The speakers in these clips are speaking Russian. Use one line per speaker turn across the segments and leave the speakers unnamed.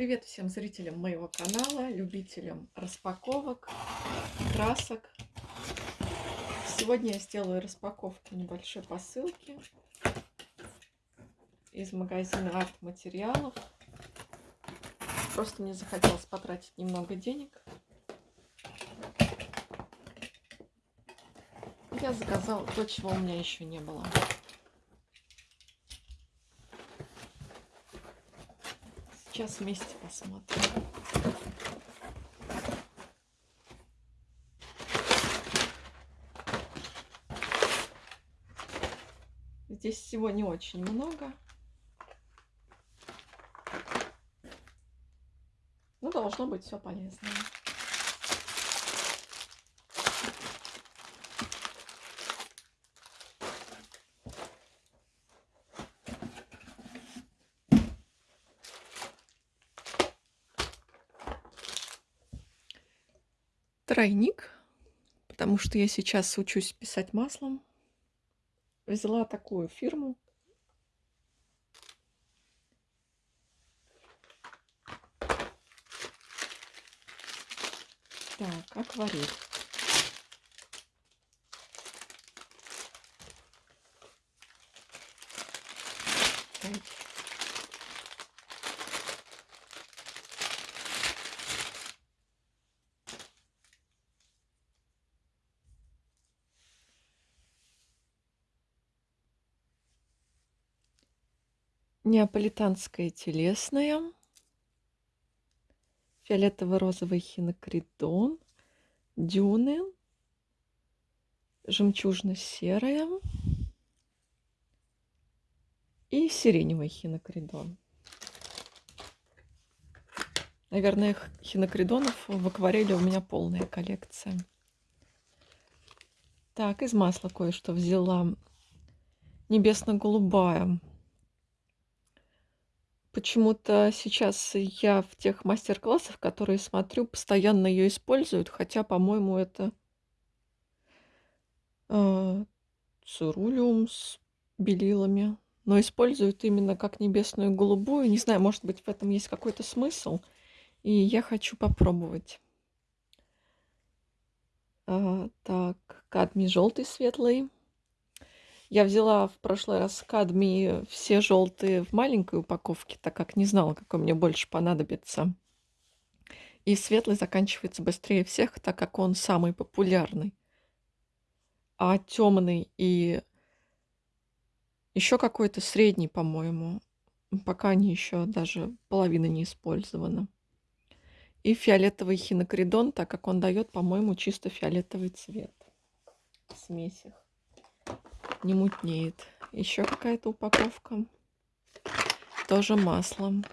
Привет всем зрителям моего канала, любителям распаковок, красок. Сегодня я сделаю распаковку небольшой посылки из магазина арт материалов. Просто мне захотелось потратить немного денег. Я заказала то, чего у меня еще не было. Сейчас вместе посмотрим. Здесь всего не очень много. Ну, должно быть все полезное. Тройник, потому что я сейчас учусь писать маслом. Взяла такую фирму. Так, акварель. Неаполитанская телесная. Фиолетово-розовый хинокридон. Дюны. Жемчужно-серая. И сиреневый хинокридон. Наверное, хинокридонов в акварели у меня полная коллекция. Так, из масла кое-что взяла. Небесно-голубая Почему-то сейчас я в тех мастер-классах, которые смотрю, постоянно ее используют, хотя, по-моему, это э, цирулиум с белилами, но используют именно как небесную голубую. Не знаю, может быть, в этом есть какой-то смысл, и я хочу попробовать. А, так, кадмий желтый светлый. Я взяла в прошлый раз кадмии все желтые в маленькой упаковке, так как не знала, какой мне больше понадобится. И светлый заканчивается быстрее всех, так как он самый популярный. А темный и еще какой-то средний, по-моему, пока они еще даже половина не использована. И фиолетовый хинокридон, так как он дает, по-моему, чисто фиолетовый цвет в смесях не мутнеет. Еще какая-то упаковка. Тоже маслом.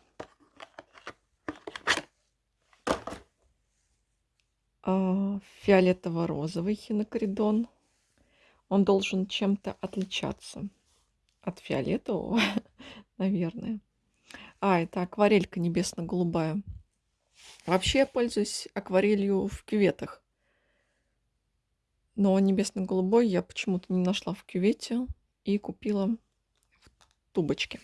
А, фиолетово-розовый хинокридон. Он должен чем-то отличаться от фиолетового, наверное. А, это акварелька небесно-голубая. Вообще я пользуюсь акварелью в кюветах. Но небесно-голубой я почему-то не нашла в кювете и купила в тубочке.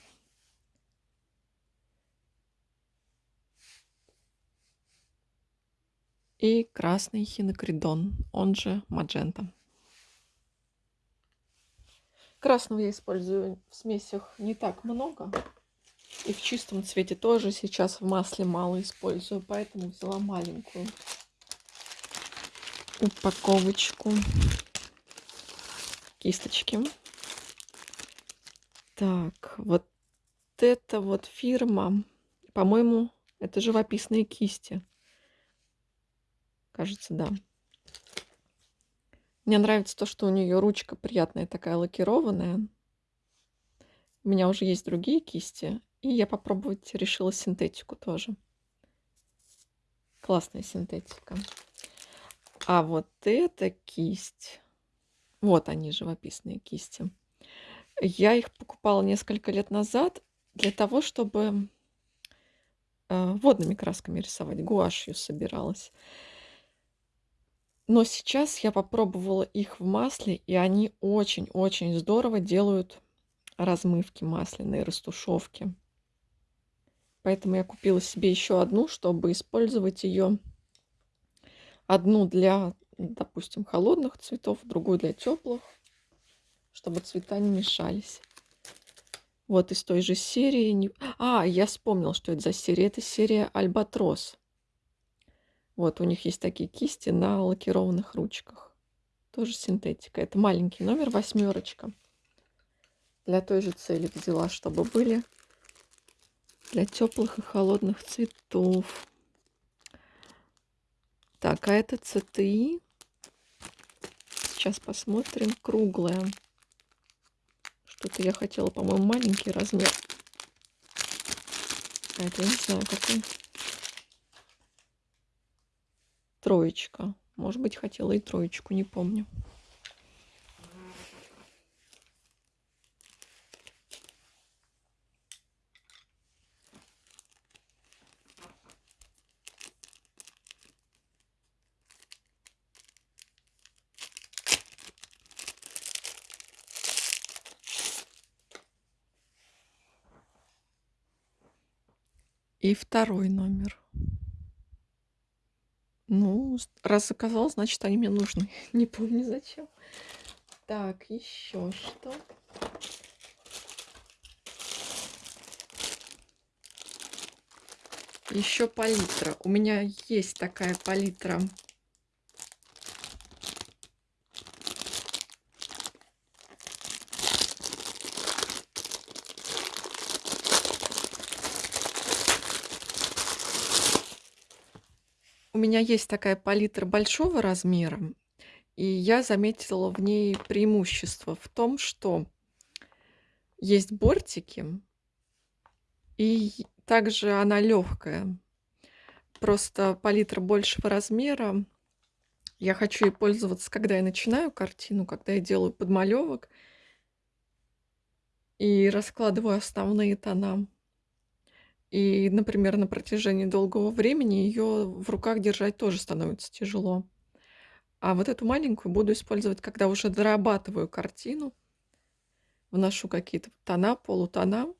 И красный хинокридон, он же маджента. Красного я использую в смесях не так много. И в чистом цвете тоже сейчас в масле мало использую, поэтому взяла маленькую упаковочку кисточки. Так, вот это вот фирма, по-моему, это живописные кисти. Кажется, да. Мне нравится то, что у нее ручка приятная, такая лакированная. У меня уже есть другие кисти, и я попробовать решила синтетику тоже. Классная синтетика. А вот эта кисть, вот они, живописные кисти. Я их покупала несколько лет назад для того, чтобы э, водными красками рисовать, гуашью собиралась. Но сейчас я попробовала их в масле, и они очень-очень здорово делают размывки масляные, растушевки. Поэтому я купила себе еще одну, чтобы использовать ее. Одну для, допустим, холодных цветов, другую для теплых, чтобы цвета не мешались. Вот из той же серии. А, я вспомнил, что это за серия. Это серия Альбатрос. Вот, у них есть такие кисти на лакированных ручках. Тоже синтетика. Это маленький номер, восьмерочка. Для той же цели взяла, чтобы были для теплых и холодных цветов. Так, а это ЦТИ. Сейчас посмотрим. Круглая. Что-то я хотела, по-моему, маленький размер. А это я не знаю какой. Троечка. Может быть, хотела и троечку, не помню. И второй номер. Ну, раз заказал, значит, они мне нужны. Не помню зачем. Так, еще что? Еще палитра. У меня есть такая палитра У меня есть такая палитра большого размера, и я заметила в ней преимущество в том, что есть бортики, и также она легкая. Просто палитра большего размера. Я хочу ей пользоваться, когда я начинаю картину, когда я делаю подмалевок и раскладываю основные тона. И, например, на протяжении долгого времени ее в руках держать тоже становится тяжело. А вот эту маленькую буду использовать, когда уже дорабатываю картину, вношу какие-то тона, полутона.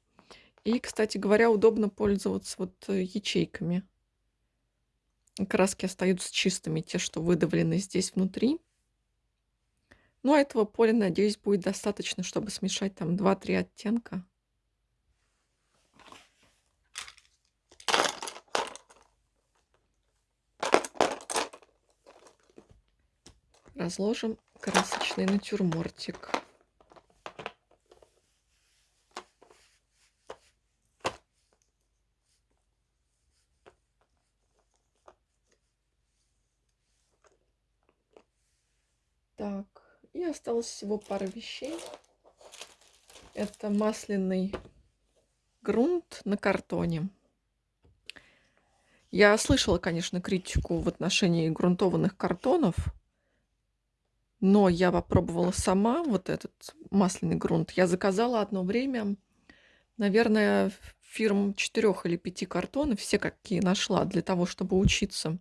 И, кстати говоря, удобно пользоваться вот э, ячейками. Краски остаются чистыми, те, что выдавлены здесь внутри. Ну, а этого поля, надеюсь, будет достаточно, чтобы смешать там 2-3 оттенка. Разложим красочный натюрмортик. Так, и осталось всего пара вещей. Это масляный грунт на картоне. Я слышала, конечно, критику в отношении грунтованных картонов, но я попробовала сама вот этот масляный грунт. Я заказала одно время, наверное, фирм четырех или пяти картонов, все какие нашла для того, чтобы учиться.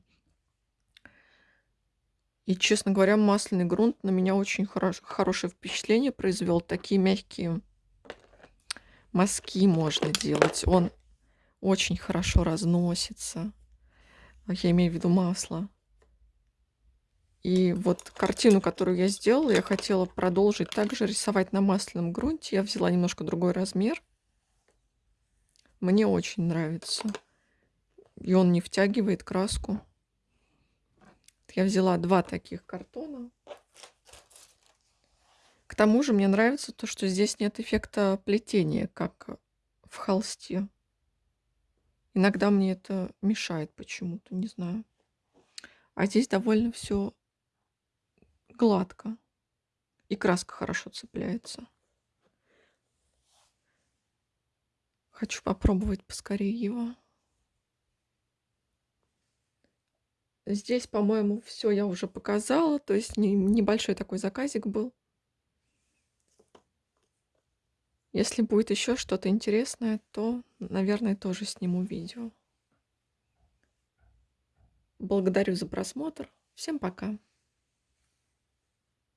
И, честно говоря, масляный грунт на меня очень хорош, хорошее впечатление произвел. Такие мягкие мазки можно делать. Он очень хорошо разносится. Я имею в виду масло. И вот картину, которую я сделала, я хотела продолжить также рисовать на масляном грунте. Я взяла немножко другой размер. Мне очень нравится. И он не втягивает краску. Я взяла два таких картона. К тому же мне нравится то, что здесь нет эффекта плетения, как в холсте. Иногда мне это мешает почему-то, не знаю. А здесь довольно все гладко. И краска хорошо цепляется. Хочу попробовать поскорее его. Здесь, по-моему, все я уже показала. То есть не, небольшой такой заказик был. Если будет еще что-то интересное, то, наверное, тоже сниму видео. Благодарю за просмотр. Всем пока.